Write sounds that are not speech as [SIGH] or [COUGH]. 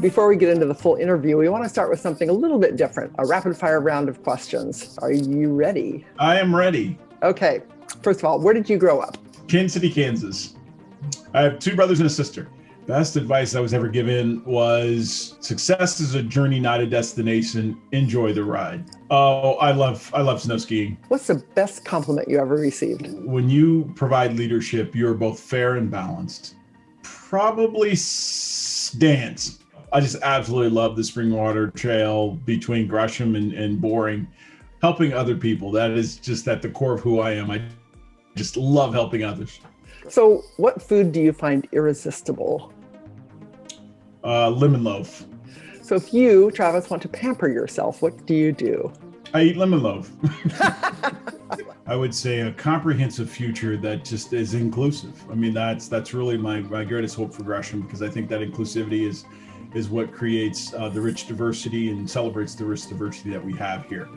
Before we get into the full interview, we want to start with something a little bit different a rapid fire round of questions. Are you ready? I am ready. Okay. First of all, where did you grow up? Kansas City, Kansas. I have two brothers and a sister. Best advice I was ever given was success is a journey, not a destination. Enjoy the ride. Oh, I love I love snow skiing. What's the best compliment you ever received? When you provide leadership, you're both fair and balanced. Probably s- dance. I just absolutely love the Springwater Trail between Gresham and, and Boring. Helping other people. That is just at the core of who I am. I just love helping others. So, what food do you find irresistible? Uh, lemon loaf. So, if you, Travis, want to pamper yourself, what do you do? I eat lemon loaf. [LAUGHS] I would say a comprehensive future that just is inclusive. I mean, that's that's really my, my greatest hope for Gresham because I think that inclusivity is is what creates uh, the rich diversity and celebrates the rich diversity that we have here.